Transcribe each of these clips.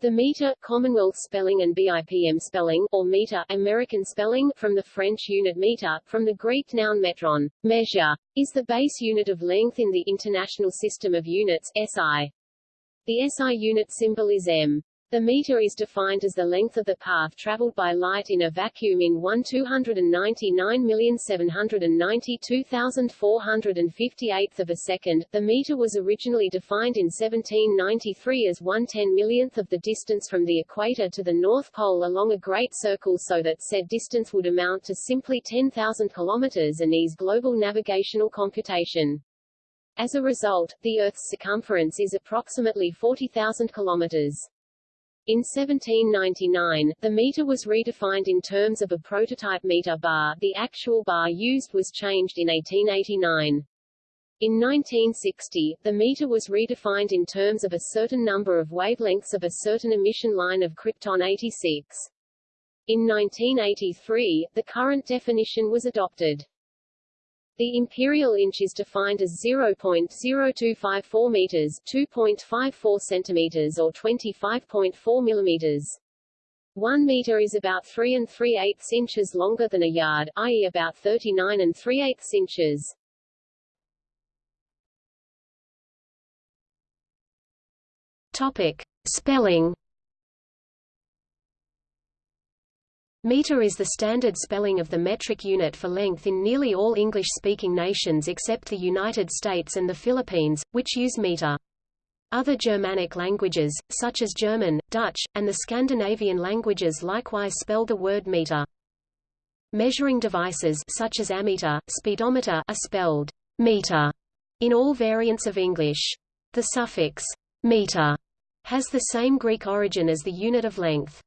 The meter, Commonwealth spelling and BIPM spelling, or meter, American spelling, from the French unit meter, from the Greek noun metron, measure, is the base unit of length in the International System of Units, SI. The SI unit symbol is m. The meter is defined as the length of the path traveled by light in a vacuum in 1 299,792,458 of a second. The meter was originally defined in 1793 as 1 10 millionth of the distance from the equator to the North Pole along a great circle so that said distance would amount to simply 10,000 kilometers and ease global navigational computation. As a result, the Earth's circumference is approximately 40,000 kilometers. In 1799, the meter was redefined in terms of a prototype meter bar the actual bar used was changed in 1889. In 1960, the meter was redefined in terms of a certain number of wavelengths of a certain emission line of krypton 86. In 1983, the current definition was adopted. The imperial inch is defined as 0.0254 meters, 2.54 centimeters or 25.4 millimeters. 1 meter is about 3 and 3 eighths inches longer than a yard, i.e. about 39 and 3 eighths inches. Topic: Spelling Meter is the standard spelling of the metric unit for length in nearly all English-speaking nations except the United States and the Philippines, which use meter. Other Germanic languages, such as German, Dutch, and the Scandinavian languages likewise spell the word meter. Measuring devices such as ammeter, speedometer are spelled meter in all variants of English. The suffix meter has the same Greek origin as the unit of length.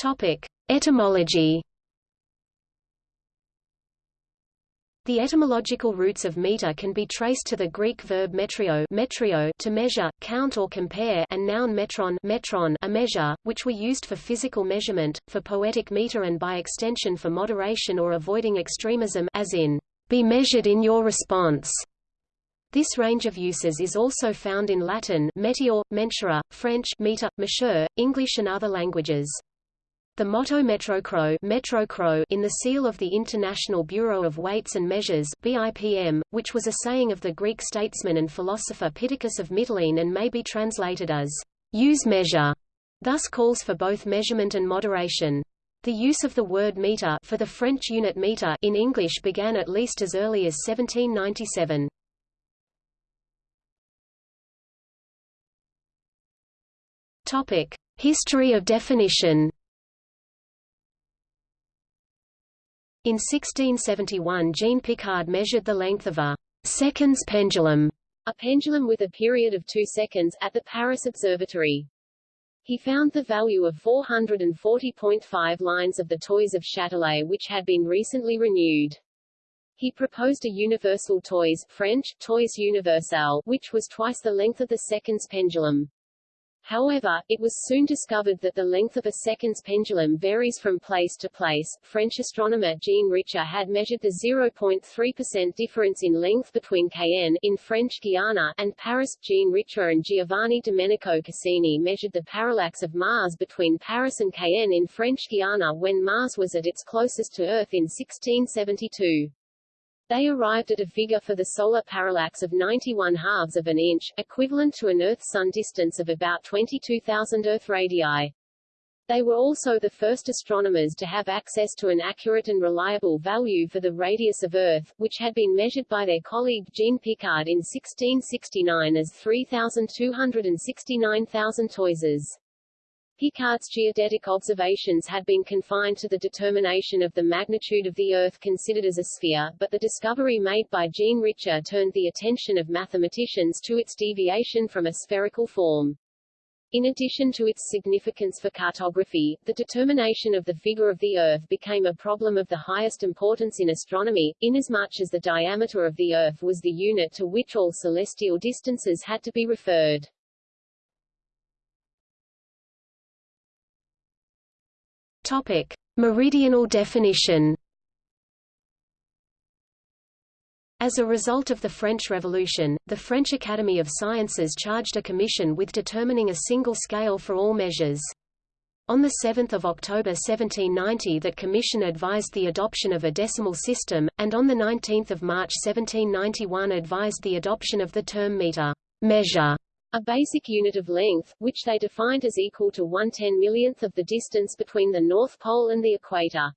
Topic: Etymology. The etymological roots of meter can be traced to the Greek verb metrio, metrio to measure, count or compare and noun metron, metron a measure, which were used for physical measurement, for poetic meter and by extension for moderation or avoiding extremism as in, be measured in your response. This range of uses is also found in Latin metior, mensura, French meter, mesure, English and other languages. The motto Metrocro, Metrocro in the seal of the International Bureau of Weights and Measures BIPM, which was a saying of the Greek statesman and philosopher Pittacus of Mytilene and may be translated as use measure, thus calls for both measurement and moderation. The use of the word meter for the French unit meter in English began at least as early as 1797. Topic: History of definition. In 1671 Jean Picard measured the length of a seconds pendulum, a pendulum with a period of two seconds, at the Paris Observatory. He found the value of 440.5 lines of the toise of Châtelet which had been recently renewed. He proposed a universal toise French, toise universal, which was twice the length of the seconds pendulum. However, it was soon discovered that the length of a seconds pendulum varies from place to place. French astronomer Jean Richer had measured the 0.3% difference in length between Cayenne in French Guiana and Paris. Jean Richer and Giovanni Domenico Cassini measured the parallax of Mars between Paris and Cayenne in French Guiana when Mars was at its closest to Earth in 1672. They arrived at a figure for the solar parallax of 91 halves of an inch, equivalent to an Earth-Sun distance of about 22,000 Earth radii. They were also the first astronomers to have access to an accurate and reliable value for the radius of Earth, which had been measured by their colleague Jean Picard in 1669 as 3,269,000 toises. Picard's geodetic observations had been confined to the determination of the magnitude of the Earth considered as a sphere, but the discovery made by Jean Richer turned the attention of mathematicians to its deviation from a spherical form. In addition to its significance for cartography, the determination of the figure of the Earth became a problem of the highest importance in astronomy, inasmuch as the diameter of the Earth was the unit to which all celestial distances had to be referred. Topic: Meridional definition. As a result of the French Revolution, the French Academy of Sciences charged a commission with determining a single scale for all measures. On 7 October 1790 that commission advised the adoption of a decimal system, and on 19 March 1791 advised the adoption of the term meter measure, a basic unit of length, which they defined as equal to one ten millionth of the distance between the North Pole and the equator.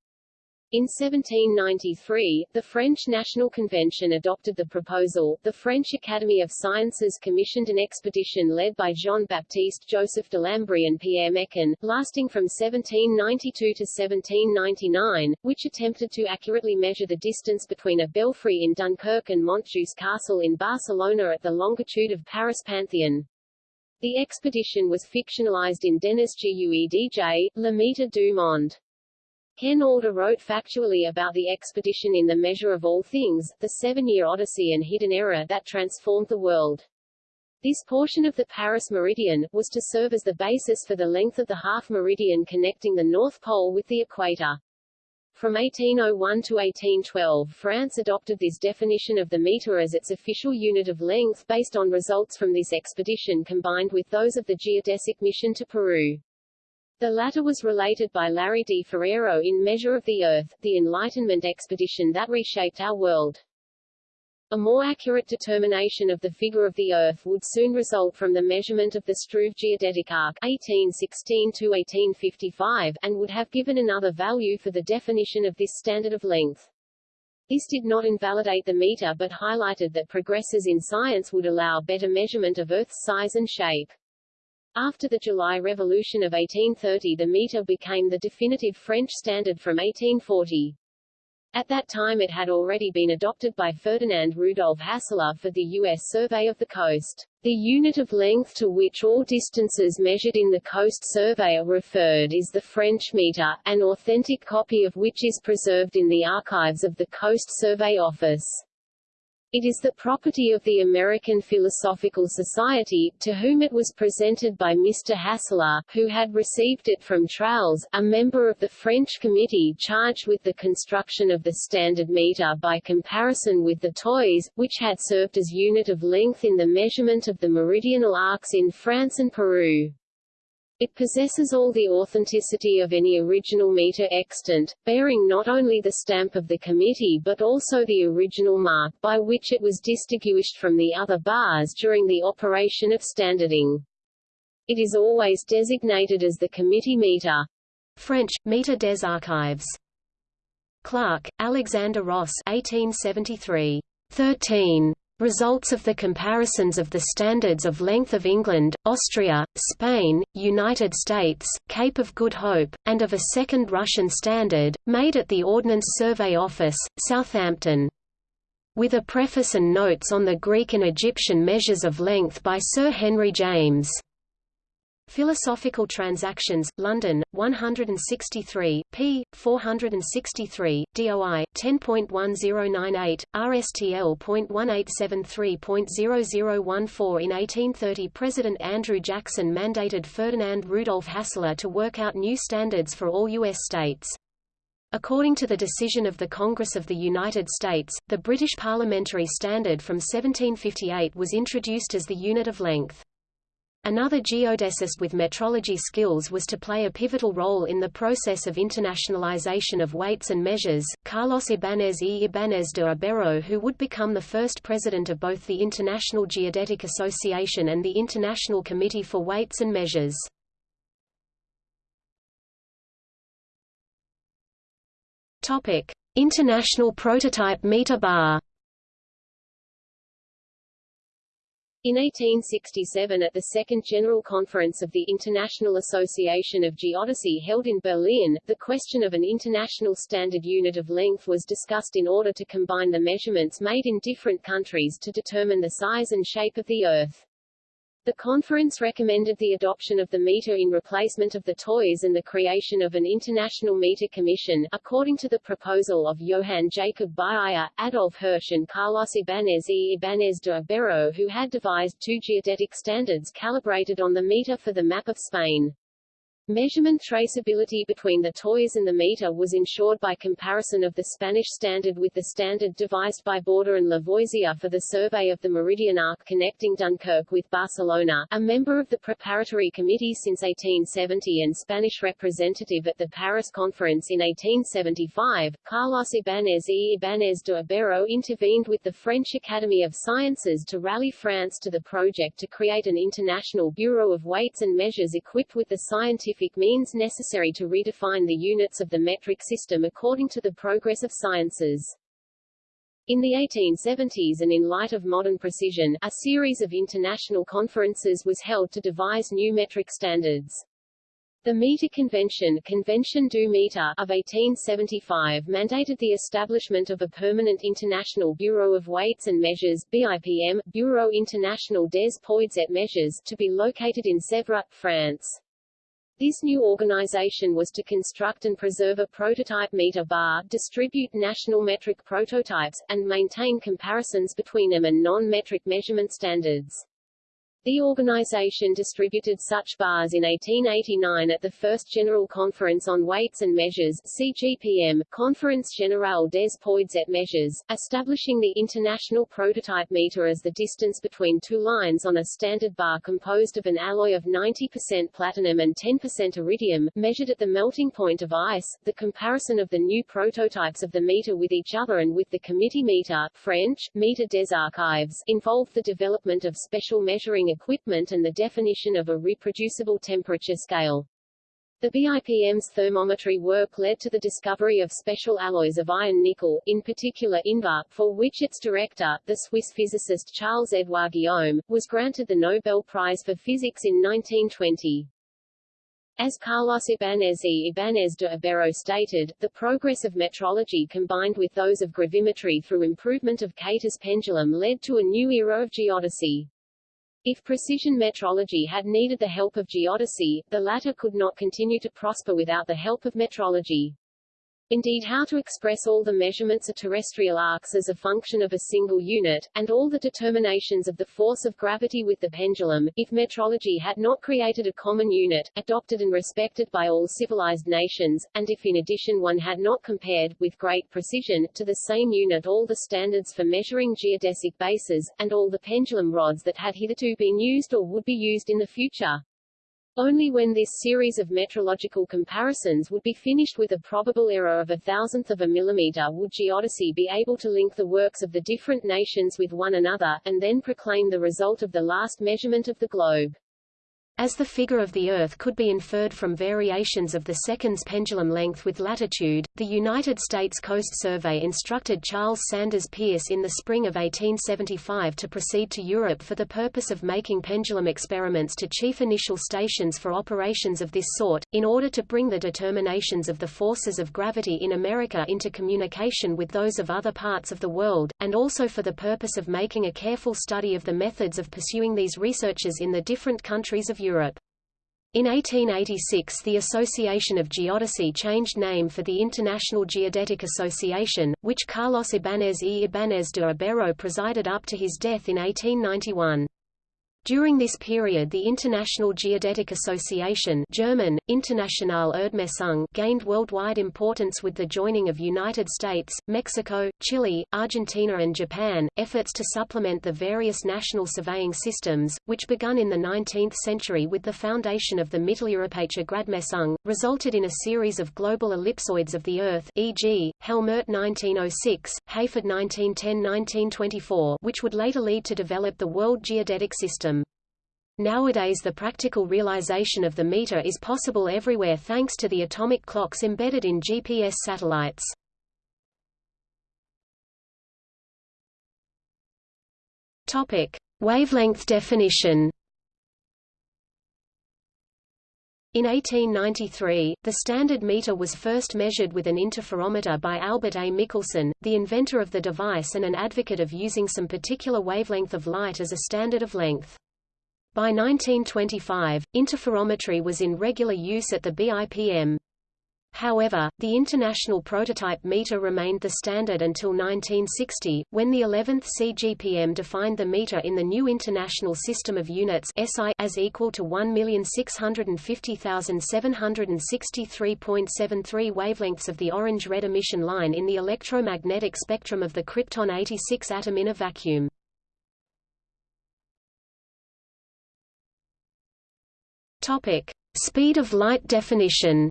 In 1793, the French National Convention adopted the proposal. The French Academy of Sciences commissioned an expedition led by Jean-Baptiste Joseph Delambre and Pierre Méchain, lasting from 1792 to 1799, which attempted to accurately measure the distance between a belfry in Dunkirk and Montjuïc Castle in Barcelona at the longitude of Paris Pantheon. The expedition was fictionalized in Denis Guedj, Le Meter du Monde. Ken Alder wrote factually about the expedition in The Measure of All Things, the Seven-Year Odyssey and Hidden Error that transformed the world. This portion of the Paris meridian, was to serve as the basis for the length of the half meridian connecting the North Pole with the equator. From 1801 to 1812 France adopted this definition of the meter as its official unit of length based on results from this expedition combined with those of the geodesic mission to Peru. The latter was related by Larrie D. Ferreiro in Measure of the Earth, the Enlightenment expedition that reshaped our world. A more accurate determination of the figure of the Earth would soon result from the measurement of the Struve geodetic arc 1816-1855, and would have given another value for the definition of this standard of length. This did not invalidate the meter but highlighted that progresses in science would allow better measurement of Earth's size and shape. After the July Revolution of 1830 the meter became the definitive French standard from 1840. At that time it had already been adopted by Ferdinand Rudolf Hassler for the U.S. Survey of the Coast. The unit of length to which all distances measured in the Coast Survey are referred is the French meter, an authentic copy of which is preserved in the archives of the Coast Survey Office. It is the property of the American Philosophical Society, to whom it was presented by Mr. Hassler, who had received it from Tralles, a member of the French committee charged with the construction of the standard meter by comparison with the toise, which had served as unit of length in the measurement of the meridional arcs in France and Peru. It possesses all the authenticity of any original meter extant, bearing not only the stamp of the committee but also the original mark by which it was distinguished from the other bars during the operation of standarding. It is always designated as the committee meter. French, Meter des Archives. Clark, Alexander Ross 1873. 13. Results of the comparisons of the standards of length of England, Austria, Spain, United States, Cape of Good Hope, and of a second Russian standard, made at the Ordnance Survey Office, Southampton. With a preface and notes on the Greek and Egyptian measures of length by Sir Henry James. Philosophical Transactions, London, 163, p. 463, DOI, 10.1098, RSTL.1873.0014 In 1830 President Andrew Jackson mandated Ferdinand Rudolf Hassler to work out new standards for all U.S. states. According to the decision of the Congress of the United States, the British Parliamentary Standard from 1758 was introduced as the unit of length. Another geodesist with metrology skills was to play a pivotal role in the process of internationalization of weights and measures, Carlos Ibáñez y Ibáñez de Ibero who would become the first president of both the International Geodetic Association and the International Committee for Weights and Measures. International Prototype Meter Bar In 1867 at the Second General Conference of the International Association of Geodesy held in Berlin, the question of an international standard unit of length was discussed in order to combine the measurements made in different countries to determine the size and shape of the Earth. The conference recommended the adoption of the meter in replacement of the toise and the creation of an international meter commission, according to the proposal of Johann Jacob Biela, Adolf Hirsch and Carlos Ibáñez y Ibáñez de Ibero who had devised two geodetic standards calibrated on the meter for the map of Spain. Measurement traceability between the toise and the meter was ensured by comparison of the Spanish standard with the standard devised by Borda and Lavoisier for the survey of the Meridian arc connecting Dunkirk with Barcelona. A member of the preparatory committee since 1870 and Spanish representative at the Paris Conference in 1875, Carlos Ibáñez y Ibáñez de Ibero intervened with the French Academy of Sciences to rally France to the project to create an international Bureau of Weights and Measures equipped with the scientific scientific means necessary to redefine the units of the metric system according to the progress of sciences. In the 1870s and in light of modern precision, a series of international conferences was held to devise new metric standards. The Meter Convention, Convention du Meter of 1875 mandated the establishment of a permanent International Bureau of Weights and Measures BIPM, Bureau International des Poids et Mesures, to be located in Sèvres, France. This new organization was to construct and preserve a prototype meter bar, distribute national metric prototypes, and maintain comparisons between them and non-metric measurement standards. The organization distributed such bars in 1889 at the First General Conference on Weights and Measures CGPM, Conference Générale des Poids et Mesures, establishing the international prototype meter as the distance between two lines on a standard bar composed of an alloy of 90% platinum and 10% iridium, measured at the melting point of ice. The comparison of the new prototypes of the meter with each other and with the committee meter French, Meter des Archives, involved the development of special measuring equipment and the definition of a reproducible temperature scale. The BIPM's thermometry work led to the discovery of special alloys of iron-nickel, in particular Invar, for which its director, the Swiss physicist Charles-Édouard Guillaume, was granted the Nobel Prize for Physics in 1920. As Carlos Ibáñez y Ibáñez de Ibero stated, the progress of metrology combined with those of gravimetry through improvement of Kater's pendulum led to a new era of geodesy. If precision metrology had needed the help of geodesy, the latter could not continue to prosper without the help of metrology. Indeed how to express all the measurements of terrestrial arcs as a function of a single unit, and all the determinations of the force of gravity with the pendulum, if metrology had not created a common unit, adopted and respected by all civilized nations, and if in addition one had not compared, with great precision, to the same unit all the standards for measuring geodesic bases, and all the pendulum rods that had hitherto been used or would be used in the future. Only when this series of metrological comparisons would be finished with a probable error of a thousandth of a millimeter would geodesy be able to link the works of the different nations with one another, and then proclaim the result of the last measurement of the globe. As the figure of the Earth could be inferred from variations of the second's pendulum length with latitude, the United States Coast Survey instructed Charles Sanders Peirce in the spring of 1875 to proceed to Europe for the purpose of making pendulum experiments to chief initial stations for operations of this sort, in order to bring the determinations of the forces of gravity in America into communication with those of other parts of the world, and also for the purpose of making a careful study of the methods of pursuing these researches in the different countries of Europe. In 1886 the Association of Geodesy changed name for the International Geodetic Association, which Carlos Ibáñez y Ibáñez de Ibero presided up to his death in 1891. During this period the International Geodetic Association German, Internationale Erdmessung gained worldwide importance with the joining of United States, Mexico, Chile, Argentina and Japan. Efforts to supplement the various national surveying systems, which begun in the 19th century with the foundation of the Mitteleuropäische Gradmessung, resulted in a series of global ellipsoids of the Earth e.g., Helmert 1906, Hayford 1910-1924 which would later lead to develop the World Geodetic System. Nowadays the practical realization of the meter is possible everywhere thanks to the atomic clocks embedded in GPS satellites. Topic: Wavelength definition. In 1893, the standard meter was first measured with an interferometer by Albert A. Michelson, the inventor of the device and an advocate of using some particular wavelength of light as a standard of length. By 1925, interferometry was in regular use at the BIPM. However, the international prototype meter remained the standard until 1960, when the 11th CGPM defined the meter in the new International System of Units SI as equal to 1,650,763.73 wavelengths of the orange-red emission line in the electromagnetic spectrum of the krypton 86 atom in a vacuum. Topic: Speed of light definition.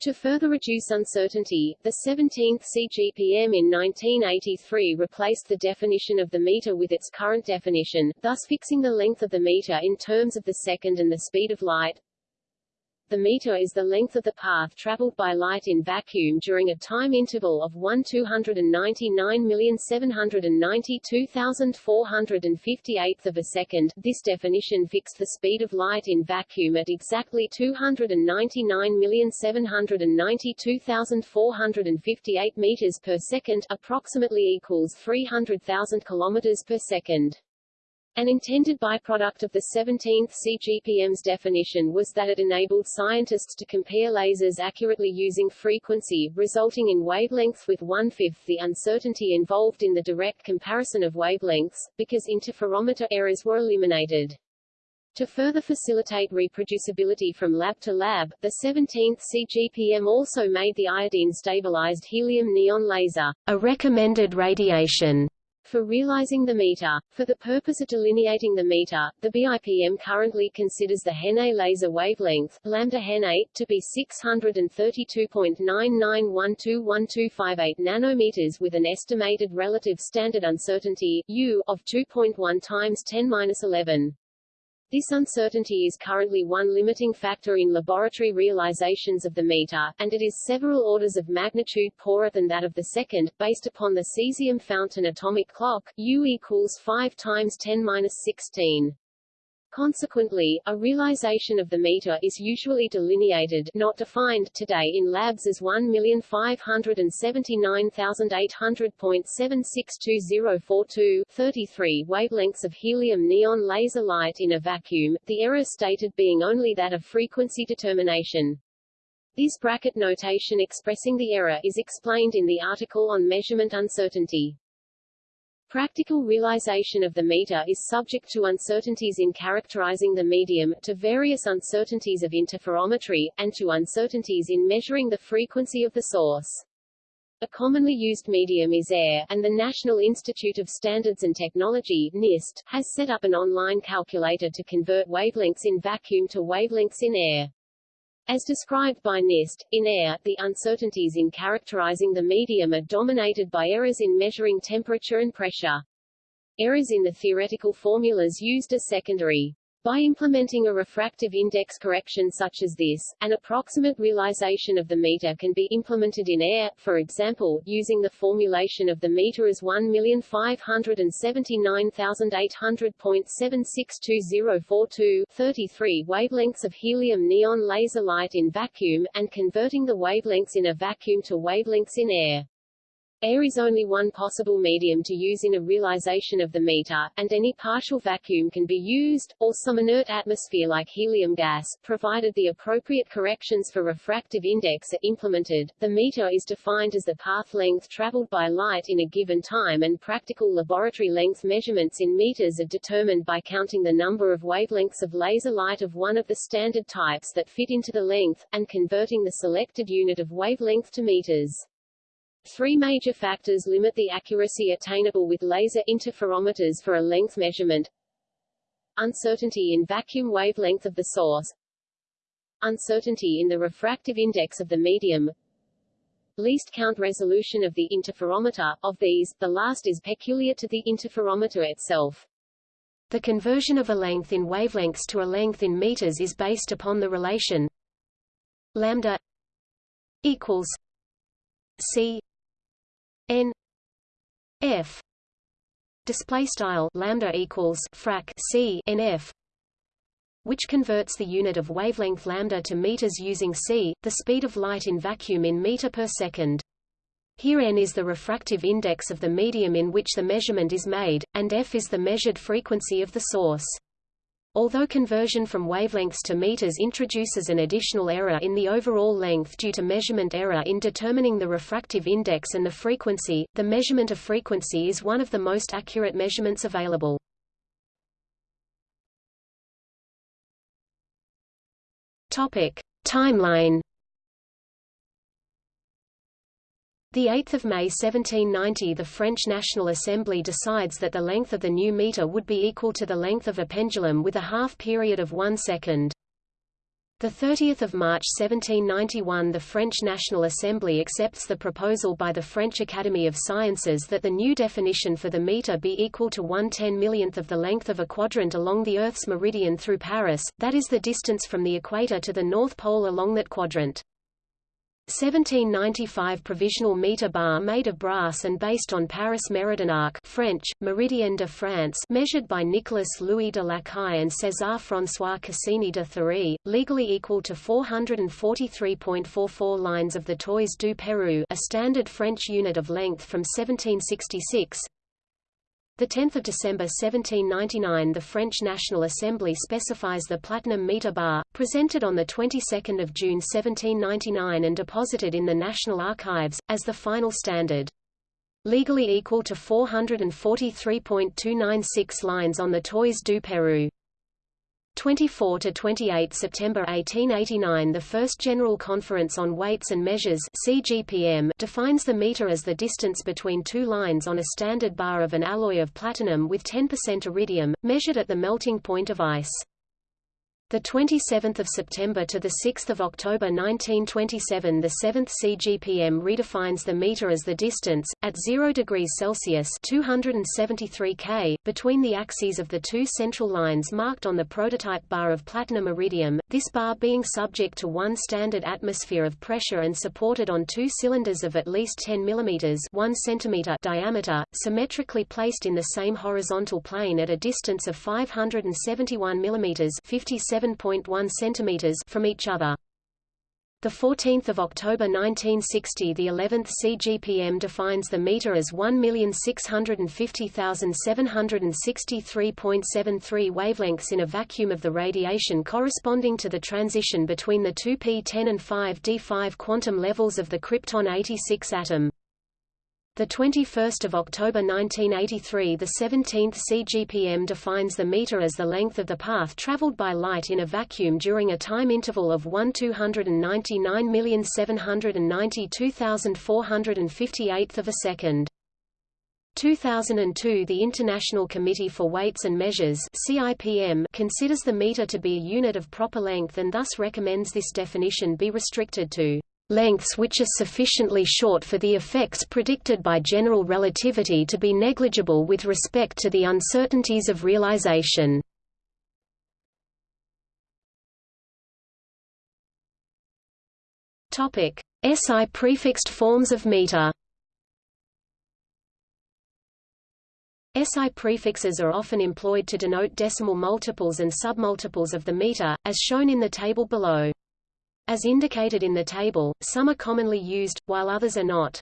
To further reduce uncertainty, the 17th CGPM in 1983 replaced the definition of the meter with its current definition, thus fixing the length of the meter in terms of the second and the speed of light. The meter is the length of the path traveled by light in vacuum during a time interval of 1 299,792,458 of a second. This definition fixed the speed of light in vacuum at exactly 299,792,458 meters per second, approximately equals 300,000 kilometers per second. An intended byproduct of the 17th CGPM's definition was that it enabled scientists to compare lasers accurately using frequency, resulting in wavelengths with one-fifth the uncertainty involved in the direct comparison of wavelengths, because interferometer errors were eliminated. To further facilitate reproducibility from lab to lab, the 17th CGPM also made the iodine-stabilized helium-neon laser a recommended radiation for realizing the meter. For the purpose of delineating the meter, the BIPM currently considers the HeNe laser wavelength lambda to be 632.99121258 nanometers with an estimated relative standard uncertainty U of 2.1 times 10^-11. This uncertainty is currently one limiting factor in laboratory realizations of the meter, and it is several orders of magnitude poorer than that of the second, based upon the cesium fountain atomic clock, U equals 5 times 10^-16. Consequently, a realization of the meter is usually delineated not defined today in labs as 1,579,800.762042 33 wavelengths of helium neon laser light in a vacuum, the error stated being only that of frequency determination. This bracket notation expressing the error is explained in the article on measurement uncertainty. Practical realization of the meter is subject to uncertainties in characterizing the medium, to various uncertainties of interferometry, and to uncertainties in measuring the frequency of the source. A commonly used medium is air, and the National Institute of Standards and Technology NIST, has set up an online calculator to convert wavelengths in vacuum to wavelengths in air. As described by NIST, in air, the uncertainties in characterizing the medium are dominated by errors in measuring temperature and pressure. Errors in the theoretical formulas used are secondary. By implementing a refractive index correction such as this, an approximate realization of the meter can be implemented in air, for example, using the formulation of the meter as 1,579,800.762042 33 wavelengths of helium neon laser light in vacuum, and converting the wavelengths in a vacuum to wavelengths in air. Air is only one possible medium to use in a realization of the meter, and any partial vacuum can be used, or some inert atmosphere like helium gas, provided the appropriate corrections for refractive index are implemented. The meter is defined as the path length traveled by light in a given time and practical laboratory length measurements in meters are determined by counting the number of wavelengths of laser light of one of the standard types that fit into the length, and converting the selected unit of wavelength to meters. Three major factors limit the accuracy attainable with laser interferometers for a length measurement. Uncertainty in vacuum wavelength of the source. Uncertainty in the refractive index of the medium. Least count resolution of the interferometer. Of these, the last is peculiar to the interferometer itself. The conversion of a length in wavelengths to a length in meters is based upon the relation lambda equals c n f display style lambda equals frac c nf which converts the unit of wavelength lambda to meters using c, the speed of light in vacuum in meter per second. Here n is the refractive index of the medium in which the measurement is made, and f is the measured frequency of the source. Although conversion from wavelengths to meters introduces an additional error in the overall length due to measurement error in determining the refractive index and the frequency, the measurement of frequency is one of the most accurate measurements available. Topic: Timeline. The 8th of May 1790 the French National Assembly decides that the length of the new meter would be equal to the length of a pendulum with a half period of 1 second. The 30th of March 1791 the French National Assembly accepts the proposal by the French Academy of Sciences that the new definition for the meter be equal to 1 10 millionth of the length of a quadrant along the Earth's meridian through Paris, that is the distance from the equator to the North Pole along that quadrant. 1795 provisional meter bar made of brass and based on Paris Méridien arc French, Méridien de France measured by Nicolas Louis de Lacaille and César-François Cassini de Thury, legally equal to 443.44 lines of the Toise du Pérou a standard French unit of length from 1766 10 December 1799 the French National Assembly specifies the platinum meter bar, presented on the 22nd of June 1799 and deposited in the National Archives, as the final standard. Legally equal to 443.296 lines on the Toise du Pérou. 24 to 28 September 1889 The First General Conference on Weights and Measures CGPM defines the meter as the distance between two lines on a standard bar of an alloy of platinum with 10% iridium, measured at the melting point of ice. The 27th of September to the 6th of October 1927 the 7th CGPM redefines the meter as the distance at 0 degrees Celsius 273 K between the axes of the two central lines marked on the prototype bar of platinum iridium this bar being subject to one standard atmosphere of pressure and supported on two cylinders of at least 10 mm 1 cm diameter symmetrically placed in the same horizontal plane at a distance of 571 mm 57 7.1 centimeters from each other. The 14th of October 1960 the 11th CGPM defines the meter as 1,650,763.73 wavelengths in a vacuum of the radiation corresponding to the transition between the two P10 and 5D5 quantum levels of the krypton 86 atom. The 21st of October 1983 the 17th CGPM defines the meter as the length of the path traveled by light in a vacuum during a time interval of 1 299,792,458 of a second. 2002 The International Committee for Weights and Measures CIPM considers the meter to be a unit of proper length and thus recommends this definition be restricted to lengths which are sufficiently short for the effects predicted by general relativity to be negligible with respect to the uncertainties of realization. SI prefixed forms of meter. SI prefixes are often employed to denote decimal multiples and submultiples of the meter, as shown in the table below. As indicated in the table, some are commonly used, while others are not.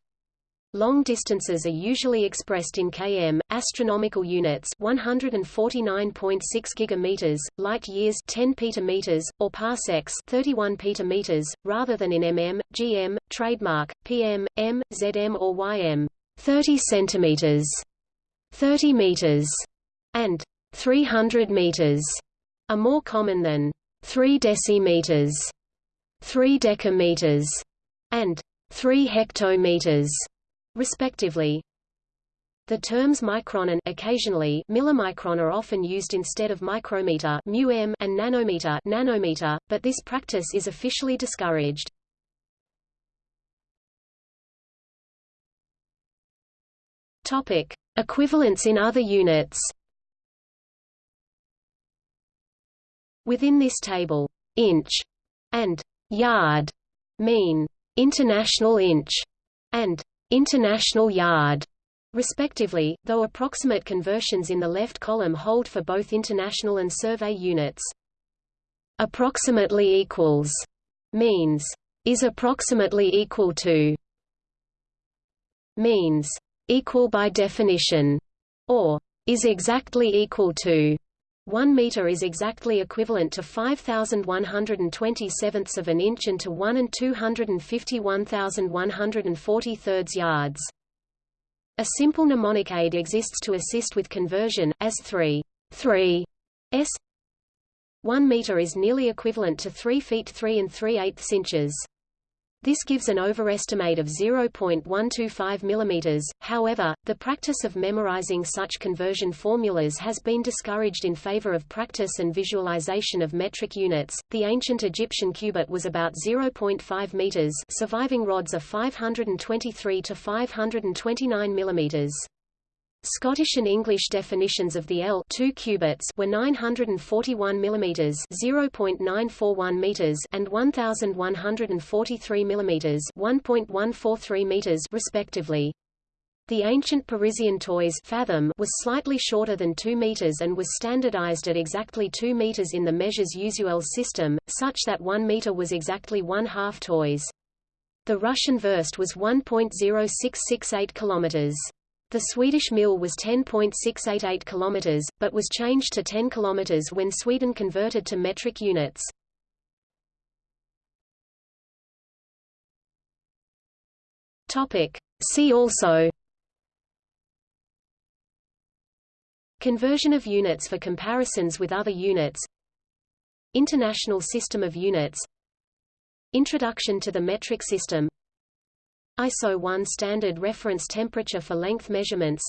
Long distances are usually expressed in km, astronomical units 149.6 gigameters, light years 10 petameters, or parsecs 31 petameters, rather than in mm, gm, trademark, pm, m, zm or ym 30 centimeters, 30 meters, and 300 meters are more common than 3 decimeters. 3 decameters and 3 hectometers, respectively. The terms micron and occasionally millimicron are often used instead of micrometer and nanometer nanometer, but this practice is officially discouraged. Topic: Equivalents in other units. Within this table, inch and yard mean international inch and international yard respectively, though approximate conversions in the left column hold for both international and survey units. Approximately equals means is approximately equal to means equal by definition or is exactly equal to 1 meter is exactly equivalent to 5120 sevenths of an inch and to 1 and 251,140 thirds yards. A simple mnemonic aid exists to assist with conversion, as 3 3 s 1 meter is nearly equivalent to 3 feet 3 and 3 eighths inches. This gives an overestimate of 0.125 mm. However, the practice of memorizing such conversion formulas has been discouraged in favor of practice and visualization of metric units. The ancient Egyptian cubit was about 0.5 meters. Surviving rods are 523 to 529 millimeters. Scottish and English definitions of the L 2 cubits were 941 mm 0.941 meters and 1143 mm 1.143 meters respectively. The ancient Parisian toise fathom was slightly shorter than 2 meters and was standardized at exactly 2 meters in the measures usual system, such that 1 meter was exactly one half toise. The Russian verst was 1.0668 kilometers. The Swedish mil was 10.688 km, but was changed to 10 km when Sweden converted to metric units. See also. Conversion of units for comparisons with other units. International System of Units. Introduction to the metric system ISO 1 standard reference temperature for length measurements.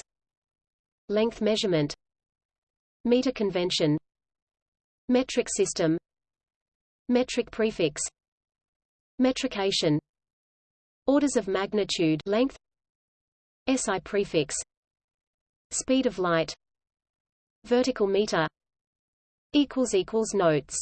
Length measurement. Meter convention. Metric system. Metric prefix. Metrication. Orders of magnitude length. SI prefix. Speed of light. Vertical meter. Equals equals Notes